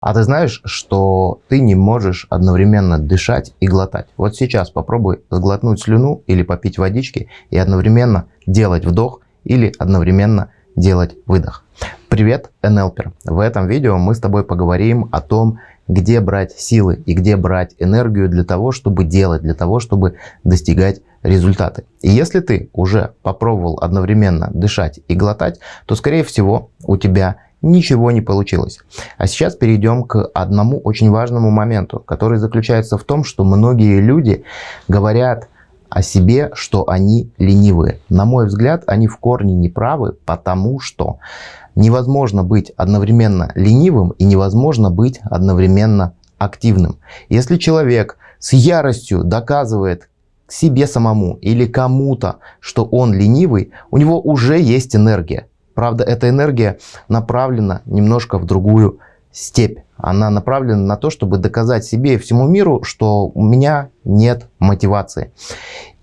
А ты знаешь, что ты не можешь одновременно дышать и глотать? Вот сейчас попробуй сглотнуть слюну или попить водички и одновременно делать вдох или одновременно делать выдох. Привет, НЛПер! В этом видео мы с тобой поговорим о том, где брать силы и где брать энергию для того, чтобы делать, для того, чтобы достигать результаты. И если ты уже попробовал одновременно дышать и глотать, то скорее всего у тебя ничего не получилось. А сейчас перейдем к одному очень важному моменту, который заключается в том, что многие люди говорят о себе, что они ленивые. На мой взгляд, они в корне не правы, потому что невозможно быть одновременно ленивым и невозможно быть одновременно активным. Если человек с яростью доказывает себе самому или кому-то, что он ленивый, у него уже есть энергия. Правда, эта энергия направлена немножко в другую степь. Она направлена на то, чтобы доказать себе и всему миру, что у меня нет мотивации.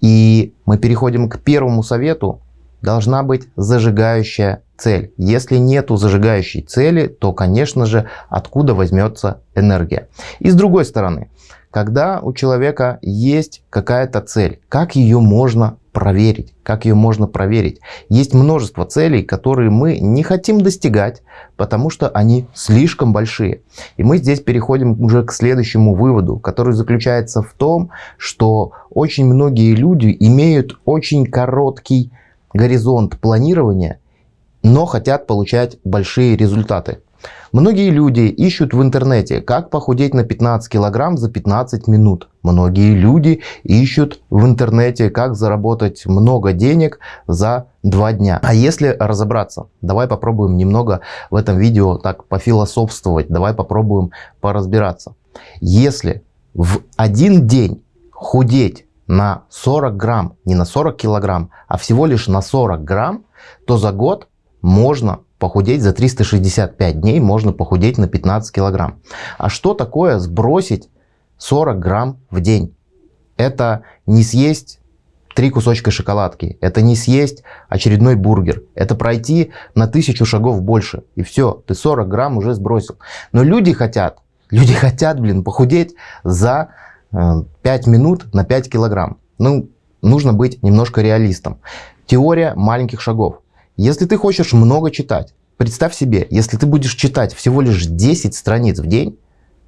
И мы переходим к первому совету. Должна быть зажигающая цель. Если нету зажигающей цели, то, конечно же, откуда возьмется энергия. И с другой стороны, когда у человека есть какая-то цель, как ее можно проверить? Как ее можно проверить? Есть множество целей, которые мы не хотим достигать, потому что они слишком большие. И мы здесь переходим уже к следующему выводу, который заключается в том, что очень многие люди имеют очень короткий горизонт планирования, но хотят получать большие результаты. Многие люди ищут в интернете, как похудеть на 15 килограмм за 15 минут. Многие люди ищут в интернете, как заработать много денег за 2 дня. А если разобраться, давай попробуем немного в этом видео так пофилософствовать, давай попробуем поразбираться. Если в один день худеть на 40 грамм, не на 40 килограмм, а всего лишь на 40 грамм, то за год можно похудеть за 365 дней, можно похудеть на 15 килограмм. А что такое сбросить 40 грамм в день? Это не съесть три кусочка шоколадки, это не съесть очередной бургер, это пройти на тысячу шагов больше. И все, ты 40 грамм уже сбросил. Но люди хотят, люди хотят, блин, похудеть за 5 э, минут на 5 килограмм. Ну, нужно быть немножко реалистом. Теория маленьких шагов. Если ты хочешь много читать, представь себе, если ты будешь читать всего лишь 10 страниц в день,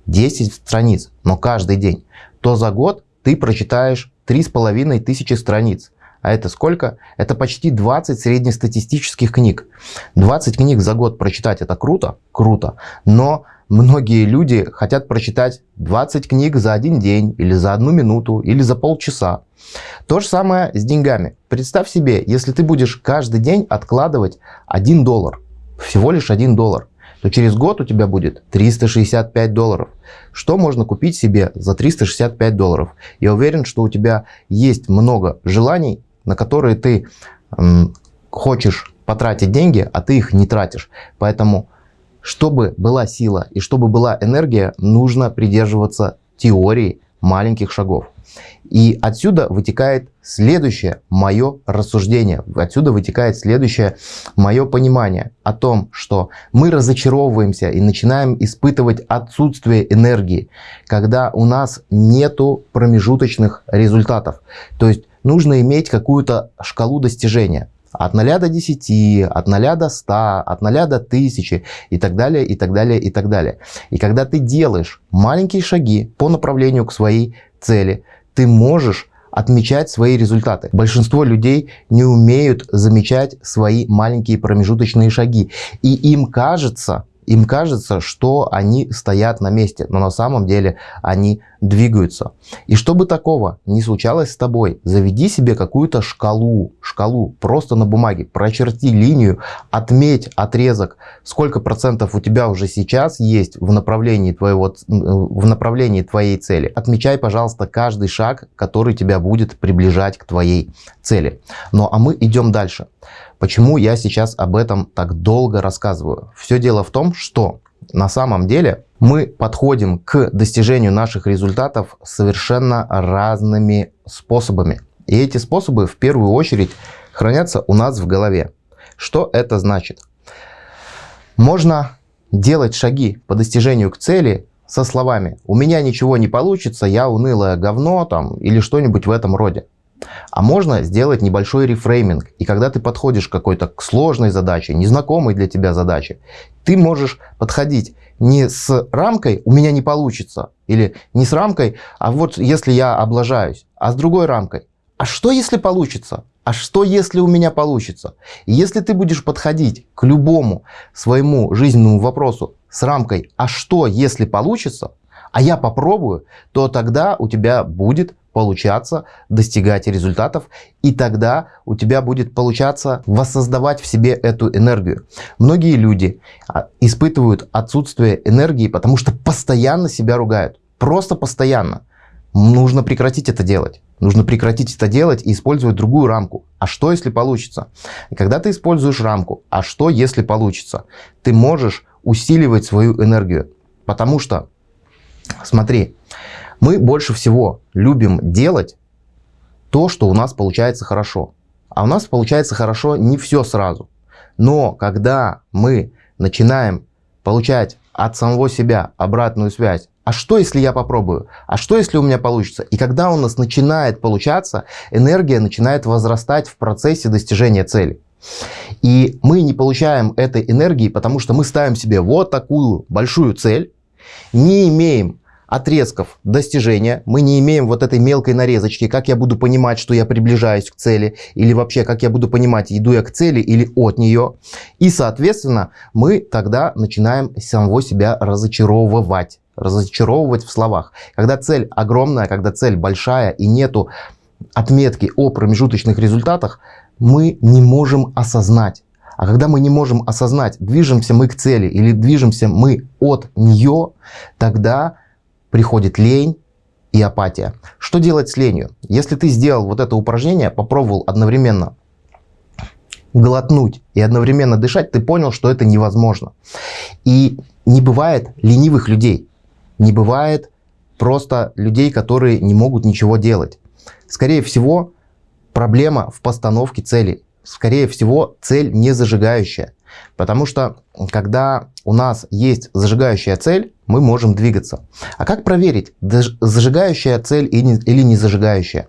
10 страниц, но каждый день, то за год ты прочитаешь 3,5 тысячи страниц. А это сколько? Это почти 20 среднестатистических книг. 20 книг за год прочитать это круто? Круто. Но многие люди хотят прочитать 20 книг за один день, или за одну минуту, или за полчаса. То же самое с деньгами. Представь себе, если ты будешь каждый день откладывать 1 доллар, всего лишь 1 доллар, то через год у тебя будет 365 долларов. Что можно купить себе за 365 долларов? Я уверен, что у тебя есть много желаний, на которые ты хочешь потратить деньги, а ты их не тратишь. Поэтому чтобы была сила и чтобы была энергия, нужно придерживаться теории маленьких шагов. И отсюда вытекает следующее мое рассуждение, отсюда вытекает следующее мое понимание о том, что мы разочаровываемся и начинаем испытывать отсутствие энергии, когда у нас нету промежуточных результатов. То есть нужно иметь какую-то шкалу достижения. От 0 до 10, от 0 до 100, от 0 до 1000 и так далее, и так далее, и так далее. И когда ты делаешь маленькие шаги по направлению к своей цели, ты можешь отмечать свои результаты. Большинство людей не умеют замечать свои маленькие промежуточные шаги. И им кажется, им кажется, что они стоят на месте, но на самом деле они двигаются. И чтобы такого не случалось с тобой, заведи себе какую-то шкалу, шкалу просто на бумаге, прочерти линию, отметь отрезок, сколько процентов у тебя уже сейчас есть в направлении, твоего, в направлении твоей цели. Отмечай, пожалуйста, каждый шаг, который тебя будет приближать к твоей цели. Ну а мы идем дальше. Почему я сейчас об этом так долго рассказываю? Все дело в том, что на самом деле мы подходим к достижению наших результатов совершенно разными способами. И эти способы в первую очередь хранятся у нас в голове. Что это значит? Можно делать шаги по достижению к цели со словами «у меня ничего не получится, я унылое говно» там, или что-нибудь в этом роде. А можно сделать небольшой рефрейминг. И когда ты подходишь к какой-то сложной задаче, незнакомой для тебя задаче, ты можешь подходить не с рамкой «у меня не получится» или не с рамкой «а вот если я облажаюсь», а с другой рамкой «а что если получится?» А что, если у меня получится? Если ты будешь подходить к любому своему жизненному вопросу с рамкой «а что, если получится?», а я попробую, то тогда у тебя будет получаться достигать результатов, и тогда у тебя будет получаться воссоздавать в себе эту энергию. Многие люди а, испытывают отсутствие энергии, потому что постоянно себя ругают. Просто постоянно. Нужно прекратить это делать. Нужно прекратить это делать и использовать другую рамку. А что, если получится? Когда ты используешь рамку, а что, если получится? Ты можешь усиливать свою энергию. Потому что, смотри, мы больше всего любим делать то, что у нас получается хорошо. А у нас получается хорошо не все сразу. Но когда мы начинаем получать от самого себя обратную связь, а что если я попробую? А что если у меня получится? И когда у нас начинает получаться, энергия начинает возрастать в процессе достижения цели. И мы не получаем этой энергии, потому что мы ставим себе вот такую большую цель, не имеем отрезков достижения. Мы не имеем вот этой мелкой нарезочки, как я буду понимать, что я приближаюсь к цели, или вообще, как я буду понимать, иду я к цели или от нее. И, соответственно, мы тогда начинаем самого себя разочаровывать. Разочаровывать в словах. Когда цель огромная, когда цель большая и нету отметки о промежуточных результатах, мы не можем осознать. А когда мы не можем осознать, движемся мы к цели или движемся мы от нее, тогда приходит лень и апатия. Что делать с ленью? Если ты сделал вот это упражнение, попробовал одновременно глотнуть и одновременно дышать, ты понял, что это невозможно. И не бывает ленивых людей. Не бывает просто людей, которые не могут ничего делать. Скорее всего, проблема в постановке цели. Скорее всего, цель не зажигающая. Потому что, когда у нас есть зажигающая цель, мы можем двигаться. А как проверить, зажигающая цель или не зажигающая?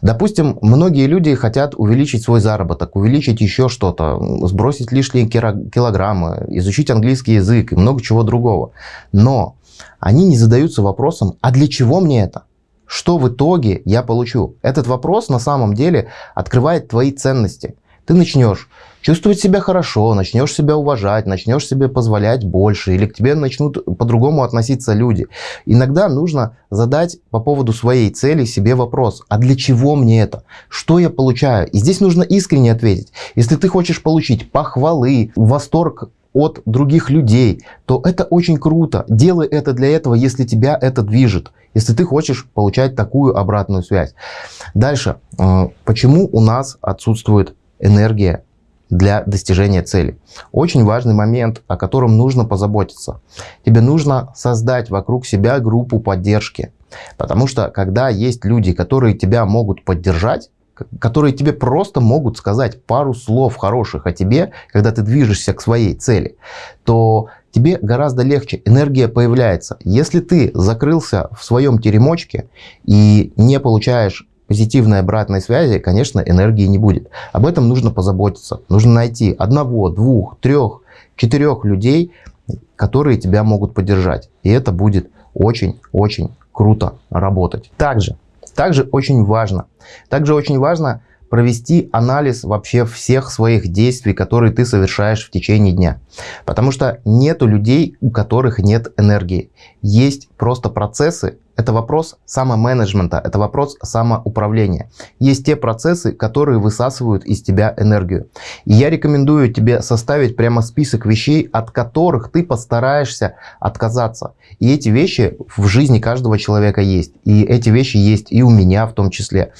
Допустим, многие люди хотят увеличить свой заработок, увеличить еще что-то, сбросить лишние килограммы, изучить английский язык и много чего другого. Но они не задаются вопросом, а для чего мне это? Что в итоге я получу? Этот вопрос на самом деле открывает твои ценности. Ты начнешь чувствовать себя хорошо, начнешь себя уважать, начнешь себе позволять больше, или к тебе начнут по-другому относиться люди. Иногда нужно задать по поводу своей цели себе вопрос, а для чего мне это? Что я получаю? И здесь нужно искренне ответить. Если ты хочешь получить похвалы, восторг от других людей, то это очень круто. Делай это для этого, если тебя это движет, если ты хочешь получать такую обратную связь. Дальше. Э, почему у нас отсутствует энергия для достижения цели. Очень важный момент, о котором нужно позаботиться. Тебе нужно создать вокруг себя группу поддержки. Потому что когда есть люди, которые тебя могут поддержать, которые тебе просто могут сказать пару слов хороших о тебе, когда ты движешься к своей цели, то тебе гораздо легче, энергия появляется. Если ты закрылся в своем теремочке и не получаешь позитивной обратной связи, конечно, энергии не будет. Об этом нужно позаботиться. Нужно найти одного, двух, трех, четырех людей, которые тебя могут поддержать. И это будет очень-очень круто работать. Также, также очень важно, также очень важно провести анализ вообще всех своих действий, которые ты совершаешь в течение дня. Потому что нету людей, у которых нет энергии. Есть просто процессы, это вопрос самоменеджмента, это вопрос самоуправления. Есть те процессы, которые высасывают из тебя энергию. И я рекомендую тебе составить прямо список вещей, от которых ты постараешься отказаться. И эти вещи в жизни каждого человека есть. И эти вещи есть и у меня в том числе.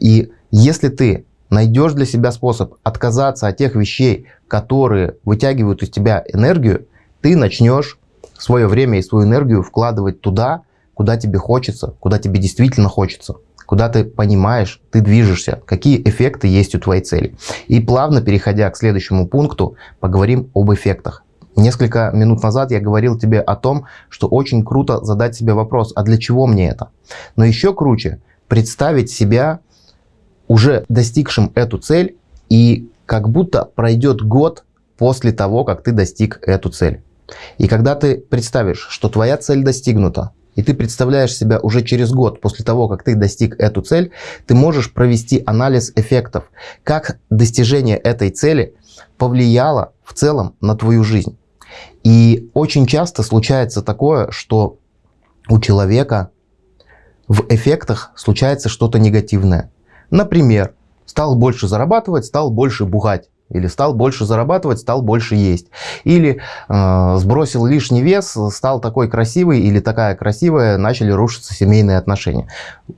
И если ты найдешь для себя способ отказаться от тех вещей, которые вытягивают из тебя энергию, ты начнешь свое время и свою энергию вкладывать туда, куда тебе хочется, куда тебе действительно хочется, куда ты понимаешь, ты движешься, какие эффекты есть у твоей цели. И плавно переходя к следующему пункту, поговорим об эффектах. Несколько минут назад я говорил тебе о том, что очень круто задать себе вопрос, а для чего мне это? Но еще круче представить себя уже достигшим эту цель и как будто пройдет год после того, как ты достиг эту цель. И когда ты представишь, что твоя цель достигнута, и ты представляешь себя уже через год после того, как ты достиг эту цель, ты можешь провести анализ эффектов, как достижение этой цели повлияло в целом на твою жизнь. И очень часто случается такое, что у человека в эффектах случается что-то негативное. Например, стал больше зарабатывать, стал больше бухать. Или стал больше зарабатывать, стал больше есть. Или э, сбросил лишний вес, стал такой красивый или такая красивая, начали рушиться семейные отношения.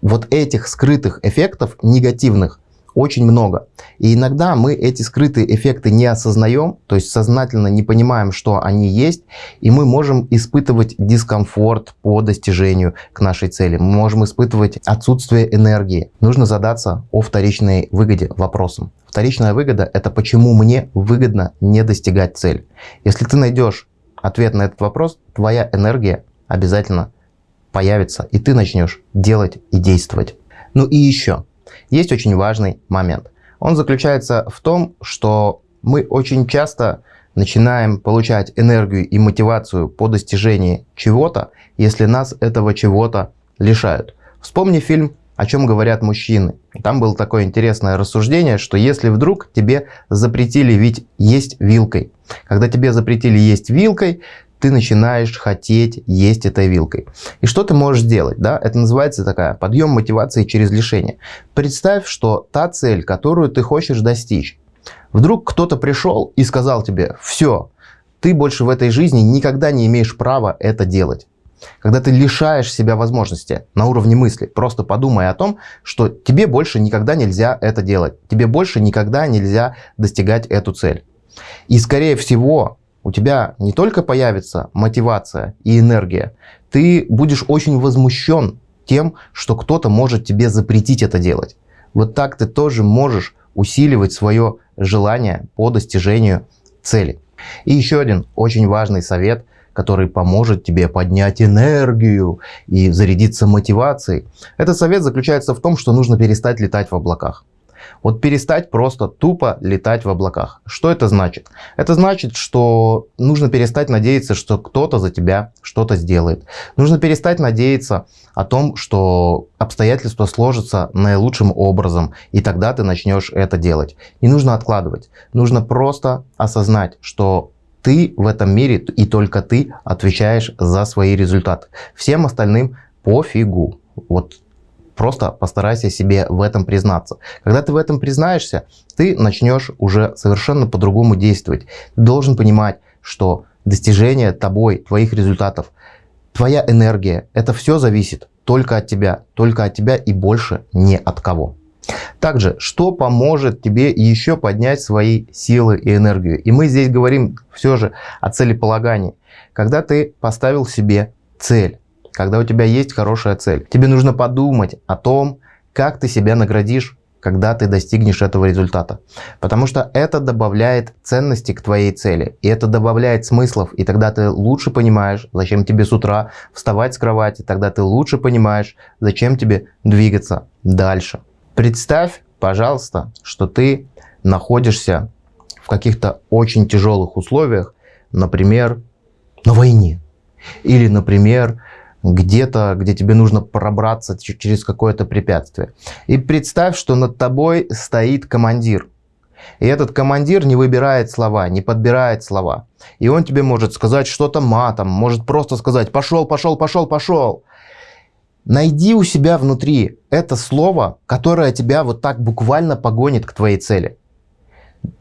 Вот этих скрытых эффектов негативных очень много. И иногда мы эти скрытые эффекты не осознаем, то есть сознательно не понимаем, что они есть, и мы можем испытывать дискомфорт по достижению к нашей цели. Мы можем испытывать отсутствие энергии. Нужно задаться о вторичной выгоде вопросом. Вторичная выгода – это почему мне выгодно не достигать цель. Если ты найдешь ответ на этот вопрос, твоя энергия обязательно появится, и ты начнешь делать и действовать. Ну и еще, есть очень важный момент. Он заключается в том, что мы очень часто начинаем получать энергию и мотивацию по достижении чего-то, если нас этого чего-то лишают. Вспомни фильм «О чем говорят мужчины». Там было такое интересное рассуждение, что если вдруг тебе запретили ведь есть вилкой, когда тебе запретили есть вилкой, ты начинаешь хотеть есть этой вилкой. И что ты можешь сделать? Да? Это называется такая подъем мотивации через лишение. Представь, что та цель, которую ты хочешь достичь, вдруг кто-то пришел и сказал тебе, все, ты больше в этой жизни никогда не имеешь права это делать. Когда ты лишаешь себя возможности на уровне мысли, просто подумай о том, что тебе больше никогда нельзя это делать. Тебе больше никогда нельзя достигать эту цель. И скорее всего, у тебя не только появится мотивация и энергия, ты будешь очень возмущен тем, что кто-то может тебе запретить это делать. Вот так ты тоже можешь усиливать свое желание по достижению цели. И еще один очень важный совет, который поможет тебе поднять энергию и зарядиться мотивацией. Этот совет заключается в том, что нужно перестать летать в облаках. Вот перестать просто тупо летать в облаках. Что это значит? Это значит, что нужно перестать надеяться, что кто-то за тебя что-то сделает. Нужно перестать надеяться о том, что обстоятельства сложатся наилучшим образом, и тогда ты начнешь это делать. Не нужно откладывать. Нужно просто осознать, что ты в этом мире и только ты отвечаешь за свои результаты. Всем остальным пофигу. Вот Просто постарайся себе в этом признаться. Когда ты в этом признаешься, ты начнешь уже совершенно по-другому действовать. Ты должен понимать, что достижение тобой, твоих результатов, твоя энергия, это все зависит только от тебя, только от тебя и больше не от кого. Также, что поможет тебе еще поднять свои силы и энергию? И мы здесь говорим все же о целеполагании. Когда ты поставил себе цель, когда у тебя есть хорошая цель. Тебе нужно подумать о том, как ты себя наградишь, когда ты достигнешь этого результата. Потому что это добавляет ценности к твоей цели. И это добавляет смыслов. И тогда ты лучше понимаешь, зачем тебе с утра вставать с кровати. Тогда ты лучше понимаешь, зачем тебе двигаться дальше. Представь, пожалуйста, что ты находишься в каких-то очень тяжелых условиях. Например, на войне. Или, например, где-то, где тебе нужно пробраться через какое-то препятствие. И представь, что над тобой стоит командир. И этот командир не выбирает слова, не подбирает слова. И он тебе может сказать что-то матом, может просто сказать «пошел, пошел, пошел, пошел». Найди у себя внутри это слово, которое тебя вот так буквально погонит к твоей цели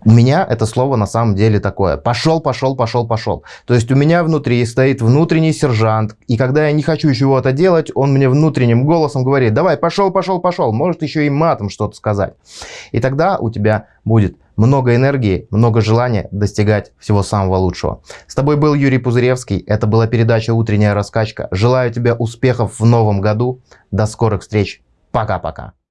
у меня это слово на самом деле такое. Пошел, пошел, пошел, пошел. То есть у меня внутри стоит внутренний сержант. И когда я не хочу чего-то делать, он мне внутренним голосом говорит, давай, пошел, пошел, пошел. Может еще и матом что-то сказать. И тогда у тебя будет много энергии, много желания достигать всего самого лучшего. С тобой был Юрий Пузыревский. Это была передача «Утренняя раскачка». Желаю тебе успехов в новом году. До скорых встреч. Пока-пока.